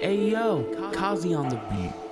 Hey yo, Kazi on the beat.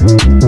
Thank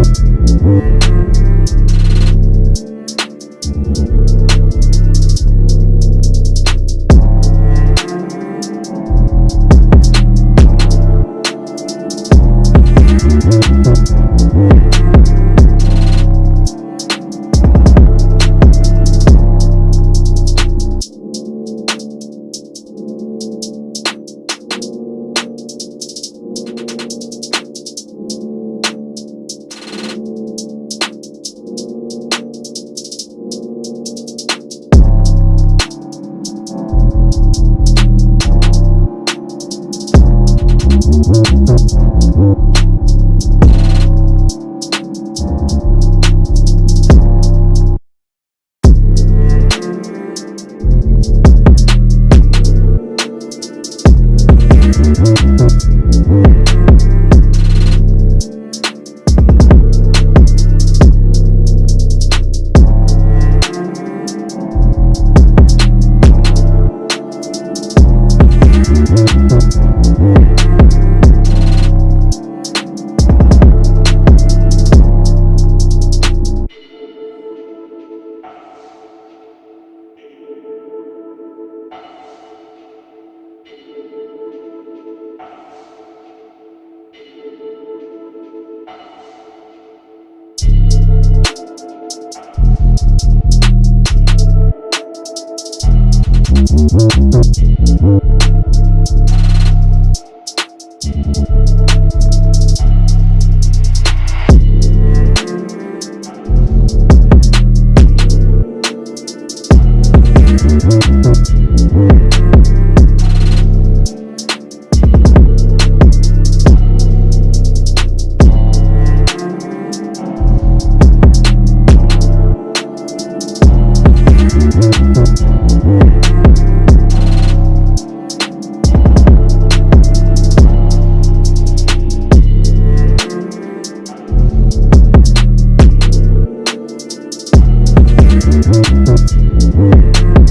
Thank